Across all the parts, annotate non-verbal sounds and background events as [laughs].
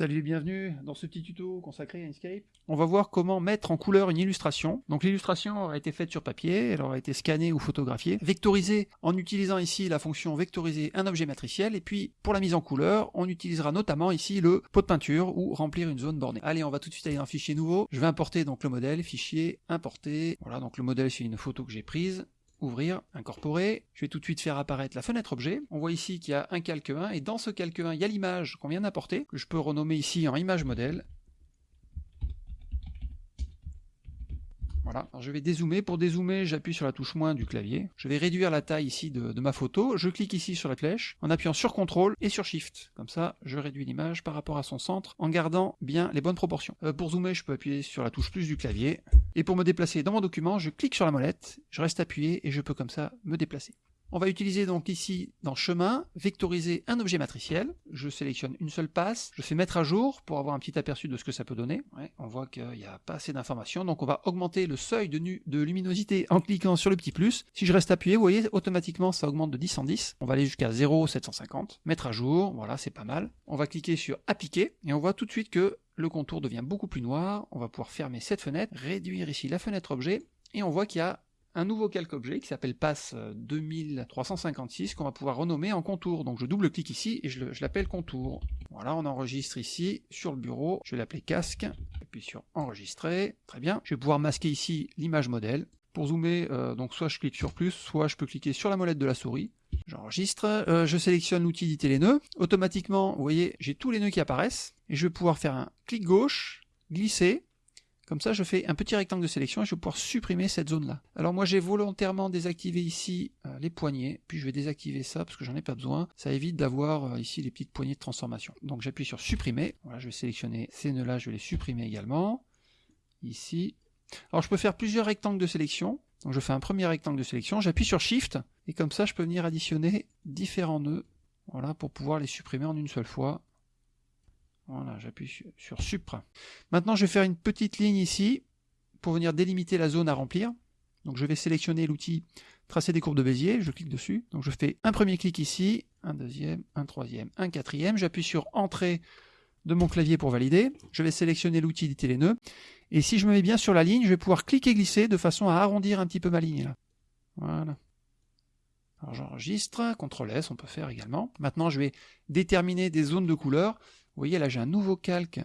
Salut et bienvenue dans ce petit tuto consacré à Inkscape. On va voir comment mettre en couleur une illustration. Donc l'illustration aura été faite sur papier, elle aura été scannée ou photographiée, vectorisée en utilisant ici la fonction vectoriser un objet matriciel, et puis pour la mise en couleur, on utilisera notamment ici le pot de peinture ou remplir une zone bornée. Allez, on va tout de suite aller dans fichier nouveau. Je vais importer donc le modèle, fichier, importer. Voilà, donc le modèle c'est une photo que j'ai prise ouvrir, incorporer. Je vais tout de suite faire apparaître la fenêtre objet. On voit ici qu'il y a un calque 1 et dans ce calque 1, il y a l'image qu'on vient d'apporter, que je peux renommer ici en image modèle. Je vais dézoomer. Pour dézoomer, j'appuie sur la touche moins du clavier. Je vais réduire la taille ici de, ma photo. Je clique ici sur la flèche en appuyant sur CTRL et sur SHIFT. Comme ça, je réduis l'image par rapport à son centre en gardant bien les bonnes proportions. Euh, pour zoomer, je peux appuyer sur la touche plus du clavier. Et pour me déplacer dans mon document, je clique sur la molette, je reste appuyé et je peux comme ça me déplacer. On va utiliser donc ici dans chemin, vectoriser un objet matriciel. Je sélectionne une seule passe, je fais mettre à jour pour avoir un petit aperçu de ce que ça peut donner. on voit qu'il n'y a pas assez d'informations, donc on va augmenter le seuil de, de, luminosité en cliquant sur le petit plus. Si je reste appuyé, vous voyez, automatiquement ça augmente de 10 en 10. On va aller jusqu'à 0,750. Mettre à jour, voilà, c'est pas mal. On va cliquer sur appliquer et on voit tout de suite que le contour devient beaucoup plus noir. On va pouvoir fermer cette fenêtre, réduire ici la fenêtre objet et on voit qu'il y a un nouveau calque objet qui s'appelle passe 2356 qu'on va pouvoir renommer en contour. Donc je double-clique ici et je l'appelle contour. Voilà, on enregistre ici sur le bureau. Je vais l'appeler casque. puis sur enregistrer. Très bien. Je vais pouvoir masquer ici l'image modèle. Pour zoomer, euh, donc soit je clique sur plus, soit je peux cliquer sur la molette de la souris. J'enregistre, euh, je sélectionne l'outil d'éditer les nœuds. Automatiquement, vous voyez, j'ai tous les nœuds qui apparaissent. Et je vais pouvoir faire un clic gauche, glisser, comme ça, je fais un petit rectangle de sélection et je vais pouvoir supprimer cette zone-là. Alors moi, j'ai volontairement désactivé ici euh, les poignées, puis je vais désactiver ça parce que j'en ai pas besoin. Ça évite d'avoir euh, ici les petites poignées de transformation. Donc j'appuie sur supprimer. Voilà, je vais sélectionner ces nœuds-là, je vais les supprimer également. Ici. Alors je peux faire plusieurs rectangles de sélection. Donc je fais un premier rectangle de sélection, j'appuie sur Shift, et comme ça je peux venir additionner différents nœuds, voilà, pour pouvoir les supprimer en une seule fois. Voilà, j'appuie sur Supra. Maintenant, je vais faire une petite ligne ici pour venir délimiter la zone à remplir. Donc je vais sélectionner l'outil tracer des courbes de Bézier, je clique dessus. Donc je fais un premier clic ici, un deuxième, un troisième, un quatrième. J'appuie sur Entrée de mon clavier pour valider. Je vais sélectionner l'outil d'éditer les nœuds. Et si je me mets bien sur la ligne, je vais pouvoir cliquer glisser de façon à arrondir un petit peu ma ligne. Là. Voilà. Alors j'enregistre, CTRL S on peut faire également. Maintenant je vais déterminer des zones de couleur. Vous voyez, là j'ai un nouveau calque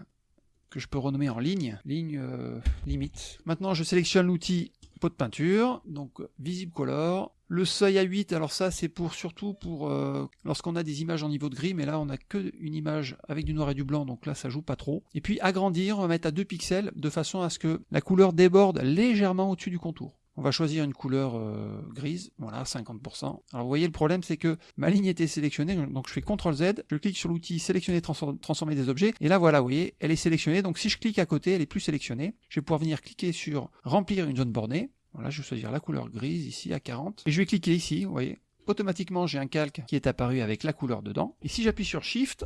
que je peux renommer en ligne, ligne euh, limite. Maintenant, je sélectionne l'outil pot de peinture, donc visible color. Le seuil à 8, alors ça c'est pour surtout pour euh, lorsqu'on a des images en niveau de gris, mais là on a que une image avec du noir et du blanc, donc là ça joue pas trop. Et puis agrandir, on va mettre à 2 pixels de façon à ce que la couleur déborde légèrement au-dessus du contour. On va choisir une couleur euh, grise, voilà, 50%. Alors vous voyez, le problème c'est que ma ligne était sélectionnée, donc je fais CTRL Z, je clique sur l'outil sélectionner, transformer des objets, et là voilà, vous voyez, elle est sélectionnée, donc si je clique à côté, elle est plus sélectionnée. Je vais pouvoir venir cliquer sur remplir une zone bornée, voilà, je vais choisir la couleur grise ici à 40, et je vais cliquer ici, vous voyez, automatiquement j'ai un calque qui est apparu avec la couleur dedans, et si j'appuie sur Shift,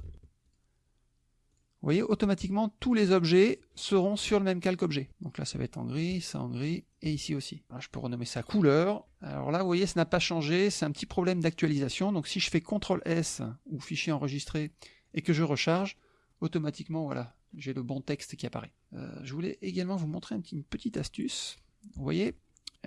vous voyez, automatiquement, tous les objets seront sur le même calque objet. Donc là, ça va être en gris, ça en gris, et ici aussi. je peux renommer ça couleur. Alors là, vous voyez, ça n'a pas changé, c'est un petit problème d'actualisation. Donc si je fais CTRL S ou fichier enregistré et que je recharge, automatiquement, voilà, j'ai le bon texte qui apparaît. Euh, je voulais également vous montrer une petite astuce. Vous voyez,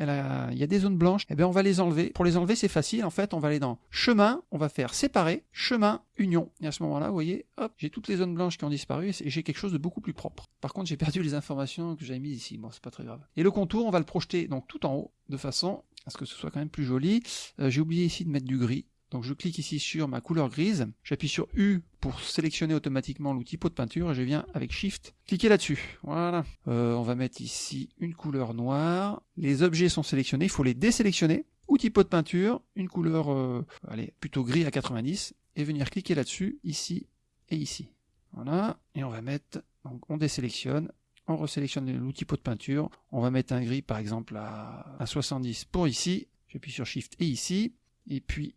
il y a des zones blanches, et eh bien on va les enlever. Pour les enlever, c'est facile, en fait, on va aller dans chemin, on va faire séparer, chemin, union. Et à ce moment-là, vous voyez, j'ai toutes les zones blanches qui ont disparu et j'ai quelque chose de beaucoup plus propre. Par contre, j'ai perdu les informations que j'avais mises ici, bon, c'est pas très grave. Et le contour, on va le projeter donc tout en haut, de façon à ce que ce soit quand même plus joli. Euh, j'ai oublié ici de mettre du gris, donc je clique ici sur ma couleur grise, j'appuie sur U pour sélectionner automatiquement l'outil pot de peinture et je viens avec Shift cliquer là-dessus. Voilà. Euh, on va mettre ici une couleur noire. Les objets sont sélectionnés, il faut les désélectionner. Outil pot de peinture, une couleur euh, allez, plutôt gris à 90 et venir cliquer là-dessus, ici et ici. Voilà. Et on va mettre, donc on désélectionne, on resélectionne l'outil pot de peinture, on va mettre un gris par exemple à, à 70 pour ici, j'appuie sur Shift et ici, et puis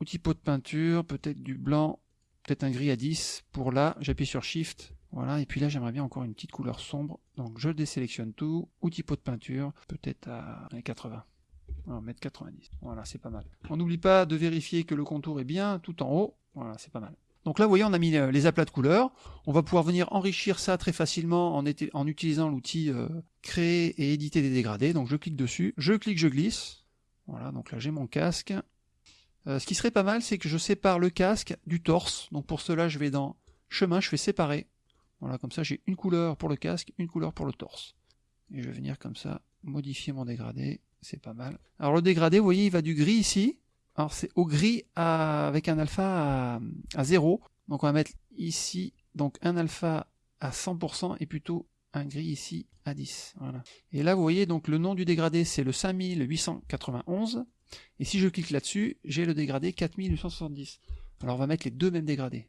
Outil pot de peinture, peut-être du blanc, peut-être un gris à 10. Pour là, j'appuie sur Shift. Voilà, et puis là j'aimerais bien encore une petite couleur sombre. Donc je désélectionne tout. Outil pot de peinture, peut-être à 80. On va mettre 90. Voilà, c'est pas mal. On n'oublie pas de vérifier que le contour est bien tout en haut. Voilà, c'est pas mal. Donc là, vous voyez, on a mis euh, les aplats de couleurs. On va pouvoir venir enrichir ça très facilement en, utilisant l'outil euh, créer et éditer des dégradés. Donc je clique dessus, je clique, je glisse. Voilà, donc là j'ai mon casque. Euh, ce qui serait pas mal, c'est que je sépare le casque du torse. Donc pour cela, je vais dans chemin, je fais séparer. Voilà, comme ça j'ai une couleur pour le casque, une couleur pour le torse. Et je vais venir comme ça modifier mon dégradé. C'est pas mal. Alors le dégradé, vous voyez, il va du gris ici. Alors c'est au gris avec un alpha à, à 0. Donc on va mettre ici donc un alpha à 100% et plutôt un gris ici à 10. Voilà. Et là vous voyez donc le nom du dégradé c'est le 5891. Et si je clique là-dessus, j'ai le dégradé 4870. Alors on va mettre les deux mêmes dégradés.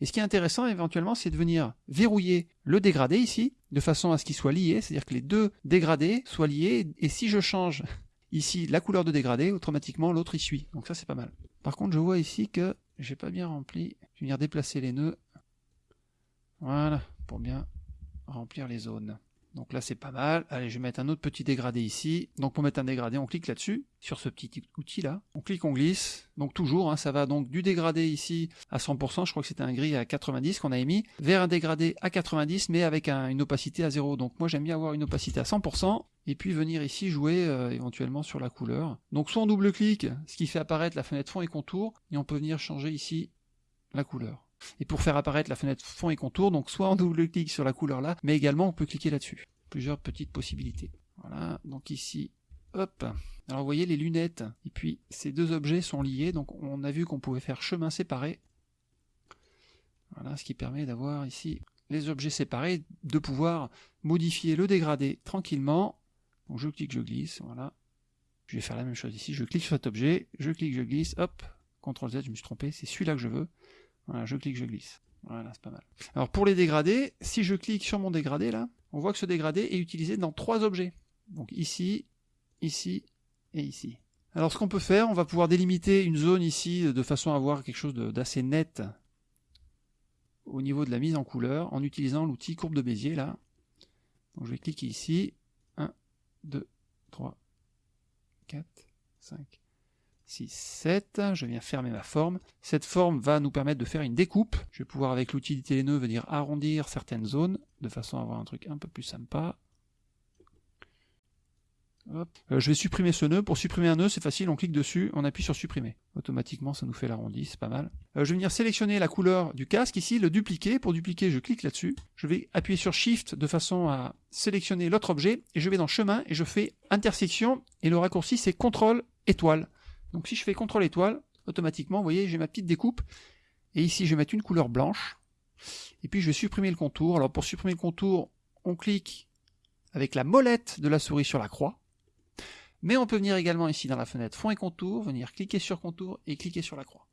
Et ce qui est intéressant éventuellement, c'est de venir verrouiller le dégradé ici, de façon à ce qu'il soit lié, c'est-à-dire que les deux dégradés soient liés, et si je change ici la couleur de dégradé, automatiquement l'autre y suit. Donc ça c'est pas mal. Par contre je vois ici que j'ai pas bien rempli. Je vais venir déplacer les nœuds. Voilà, pour bien remplir les zones. Donc là c'est pas mal. Allez, je vais mettre un autre petit dégradé ici. Donc pour mettre un dégradé, on clique là-dessus, sur ce petit outil là. On clique, on glisse. Donc toujours, hein, ça va donc du dégradé ici à 100%, je crois que c'était un gris à 90 qu'on a émis, vers un dégradé à 90 mais avec une opacité à 0. Donc moi j'aime bien avoir une opacité à 100% et puis venir ici jouer euh, éventuellement sur la couleur. Donc soit on double-clique, ce qui fait apparaître la fenêtre fond et contour, et on peut venir changer ici la couleur. Et pour faire apparaître la fenêtre fond et contour, donc soit on double-clique sur la couleur là, mais également on peut cliquer là-dessus. Plusieurs petites possibilités. Voilà, donc ici, hop. Alors vous voyez les lunettes, et puis ces deux objets sont liés, donc on a vu qu'on pouvait faire chemin séparé. Voilà, ce qui permet d'avoir ici les objets séparés, de pouvoir modifier le dégradé tranquillement. Donc je clique, je glisse, voilà. Je vais faire la même chose ici, je clique sur cet objet, je clique, je glisse, hop, CTRL Z, je me suis trompé, c'est celui-là que je veux. Voilà, je clique, je glisse. Voilà, c'est pas mal. Alors pour les dégradés, si je clique sur mon dégradé là, on voit que ce dégradé est utilisé dans trois objets. Donc ici, ici et ici. Alors ce qu'on peut faire, on va pouvoir délimiter une zone ici de façon à avoir quelque chose d'assez net au niveau de la mise en couleur en utilisant l'outil courbe de Bézier là. Donc je vais cliquer ici. 1, 2, 3, 4, 5, 6, 7, je viens fermer ma forme. Cette forme va nous permettre de faire une découpe. Je vais pouvoir avec l'outil nœud venir arrondir certaines zones, de façon à avoir un truc un peu plus sympa. Euh, je vais supprimer ce nœud. Pour supprimer un nœud, c'est facile, on clique dessus, on appuie sur supprimer. Automatiquement, ça nous fait l'arrondi, c'est pas mal. Euh, je vais venir sélectionner la couleur du casque ici, le dupliquer. Pour dupliquer, je clique là-dessus. Je vais appuyer sur Shift de façon à sélectionner l'autre objet, et je vais dans Chemin, et je fais Intersection, et le raccourci c'est CTRL étoile. Donc si je fais CTRL étoile, automatiquement, vous voyez, j'ai ma petite découpe. Et ici, je vais mettre une couleur blanche. Et puis, je vais supprimer le contour. Alors, pour supprimer le contour, on clique avec la molette de la souris sur la croix. Mais on peut venir également ici dans la fenêtre fond et contour, venir cliquer sur contour et cliquer sur la croix.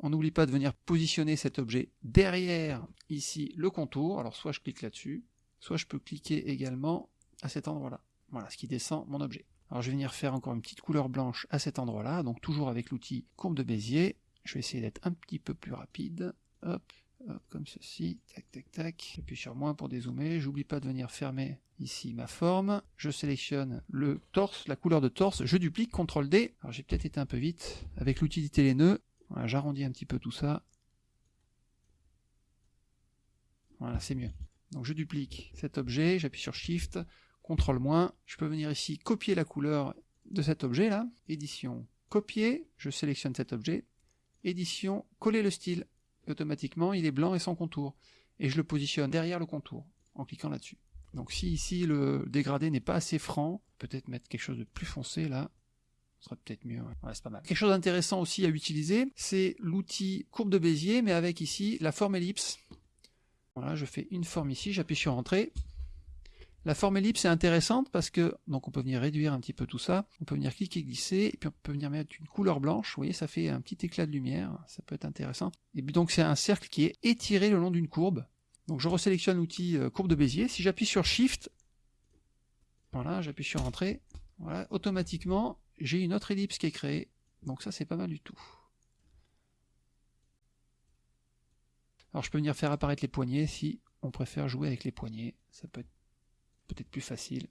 On n'oublie pas de venir positionner cet objet derrière ici le contour. Alors soit je clique là-dessus, soit je peux cliquer également à cet endroit-là. Voilà ce qui descend mon objet. Alors je vais venir faire encore une petite couleur blanche à cet endroit-là, donc toujours avec l'outil courbe de Bézier. Je vais essayer d'être un petit peu plus rapide. Hop, hop, comme ceci, tac, tac, tac. J'appuie sur moins pour dézoomer. J'oublie pas de venir fermer ici ma forme. Je sélectionne le torse, la couleur de torse. Je duplique, CTRL D. Alors j'ai peut-être été un peu vite. Avec l'utilité les nœuds, j'arrondis un petit peu tout ça. Voilà, c'est mieux. Donc je duplique cet objet, j'appuie sur Shift, CTRL-, je peux venir ici copier la couleur de cet objet là, édition, copier, je sélectionne cet objet, édition, coller le style, automatiquement il est blanc et sans contour, et je le positionne derrière le contour, en cliquant là-dessus. Donc si ici le dégradé n'est pas assez franc, peut-être mettre quelque chose de plus foncé là, ce serait peut-être mieux. Ouais. c'est pas mal. Quelque chose d'intéressant aussi à utiliser, c'est l'outil courbe de Bézier, mais avec ici la forme ellipse. Voilà, je fais une forme ici, j'appuie sur Entrée, la forme ellipse est intéressante parce que, donc on peut venir réduire un petit peu tout ça, on peut venir cliquer, glisser, et puis on peut venir mettre une couleur blanche, vous voyez, ça fait un petit éclat de lumière, ça peut être intéressant. Et puis donc c'est un cercle qui est étiré le long d'une courbe. Donc je resélectionne l'outil euh, courbe de Bézier, si j'appuie sur Shift, voilà, j'appuie sur Entrée, voilà, automatiquement j'ai une autre ellipse qui est créée, donc ça c'est pas mal du tout. Alors je peux venir faire apparaître les poignets si on préfère jouer avec les poignets, ça peut être peut-être plus facile.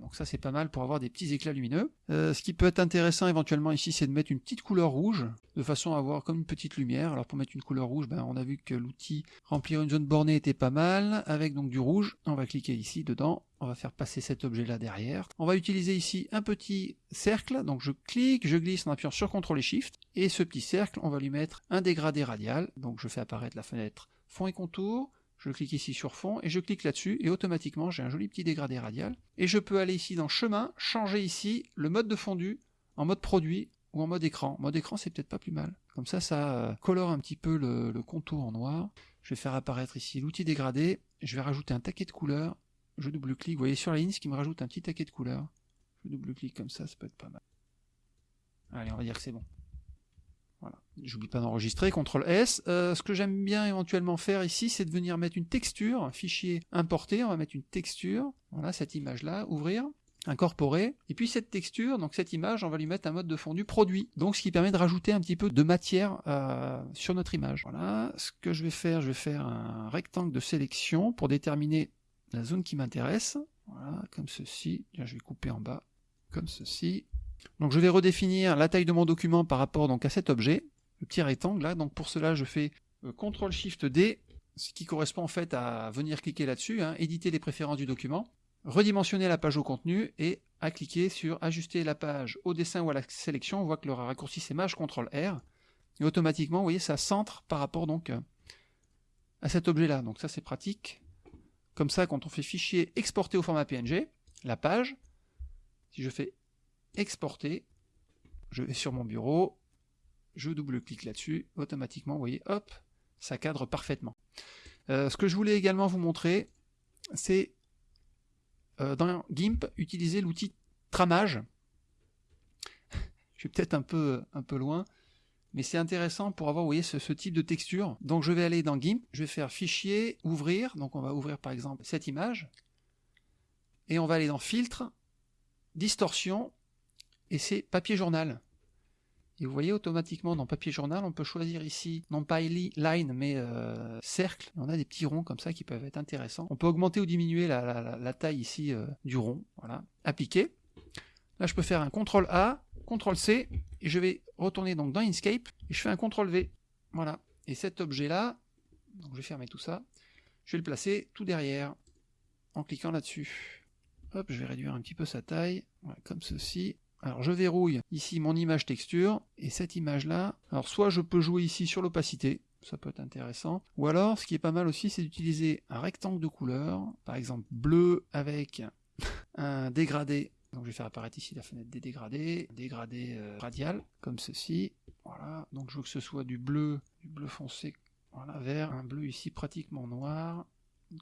donc ça c'est pas mal pour avoir des petits éclats lumineux. Euh, ce qui peut être intéressant éventuellement ici, c'est de mettre une petite couleur rouge, de façon à avoir comme une petite lumière. Alors pour mettre une couleur rouge, ben, on a vu que l'outil remplir une zone bornée était pas mal, avec donc du rouge. On va cliquer ici dedans, on va faire passer cet objet là derrière. On va utiliser ici un petit cercle, donc je clique, je glisse en appuyant sur CTRL et SHIFT, et ce petit cercle, on va lui mettre un dégradé radial, donc je fais apparaître la fenêtre fond et contour, je clique ici sur fond et je clique là-dessus et automatiquement j'ai un joli petit dégradé radial. Et je peux aller ici dans chemin, changer ici le mode de fondu en mode produit ou en mode écran. Mode écran c'est peut-être pas plus mal. Comme ça, ça euh, colore un petit peu le, contour en noir. Je vais faire apparaître ici l'outil dégradé. Je vais rajouter un taquet de couleurs. Je double-clique. Vous voyez sur la ligne ce qui me rajoute un petit taquet de couleurs. Je double-clique comme ça, ça peut être pas mal. Allez, on va dire que c'est bon. Voilà. J'oublie pas d'enregistrer, CTRL S. Euh, ce que j'aime bien éventuellement faire ici, c'est de venir mettre une texture, un fichier importé, on va mettre une texture, voilà cette image-là, ouvrir, incorporer, et puis cette texture, donc cette image, on va lui mettre un mode de fondu produit, donc ce qui permet de rajouter un petit peu de matière euh, sur notre image. Voilà, ce que je vais faire, je vais faire un rectangle de sélection pour déterminer la zone qui m'intéresse, comme ceci, je vais couper en bas, comme ceci, donc je vais redéfinir la taille de mon document par rapport donc à cet objet, le petit rectangle là. Donc pour cela, je fais euh, CTRL SHIFT D, ce qui correspond en fait à venir cliquer là-dessus, hein, éditer les préférences du document, redimensionner la page au contenu et à cliquer sur ajuster la page au dessin ou à la sélection. On voit que le raccourci c'est Maj CTRL R et automatiquement, vous voyez, ça centre par rapport donc à cet objet-là. Donc ça c'est pratique. Comme ça, quand on fait fichier exporter au format PNG, la page, si je fais exporter. Je vais sur mon bureau, je double-clique là-dessus, automatiquement, vous voyez, hop, ça cadre parfaitement. Euh, ce que je voulais également vous montrer, c'est euh, dans GIMP, utiliser l'outil tramage. [laughs] je suis peut-être un peu, un peu loin, mais c'est intéressant pour avoir, vous voyez, ce, ce, type de texture. Donc je vais aller dans GIMP, je vais faire fichier, ouvrir, donc on va ouvrir par exemple cette image, et on va aller dans filtre, distorsion, et c'est papier journal. Et vous voyez automatiquement dans papier journal, on peut choisir ici, non pas line, mais euh, cercle. On a des petits ronds comme ça qui peuvent être intéressants. On peut augmenter ou diminuer la, taille ici euh, du rond. Voilà, appliquer. Là, je peux faire un CTRL A, CTRL C, et je vais retourner donc dans Inkscape, et je fais un CTRL V. Voilà. Et cet objet-là, donc je vais fermer tout ça, je vais le placer tout derrière, en cliquant là-dessus. Hop, je vais réduire un petit peu sa taille, comme ceci. Alors je verrouille ici mon image texture, et cette image-là, alors soit je peux jouer ici sur l'opacité, ça peut être intéressant, ou alors ce qui est pas mal aussi, c'est d'utiliser un rectangle de couleur, par exemple bleu avec [laughs] un dégradé, donc je vais faire apparaître ici la fenêtre des dégradés, dégradé euh, radial, comme ceci, voilà, donc je veux que ce soit du bleu, du bleu foncé, voilà, vers un bleu ici pratiquement noir,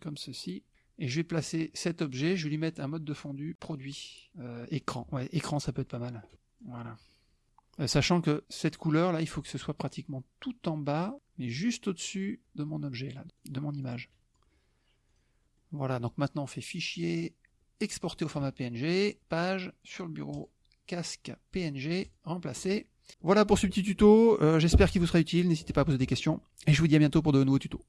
comme ceci, et je vais placer cet objet, je vais lui mettre un mode de fondu, produit, euh, écran. Ouais, écran, ça peut être pas mal. Voilà. Euh, sachant que cette couleur là, il faut que ce soit pratiquement tout en bas, mais juste au-dessus de mon objet là, de mon image. Voilà, donc maintenant on fait fichier, exporter au format PNG, page, sur le bureau, casque PNG, remplacer. Voilà pour ce petit tuto, euh, j'espère qu'il vous sera utile, n'hésitez pas à poser des questions, et je vous dis à bientôt pour de nouveaux tutos.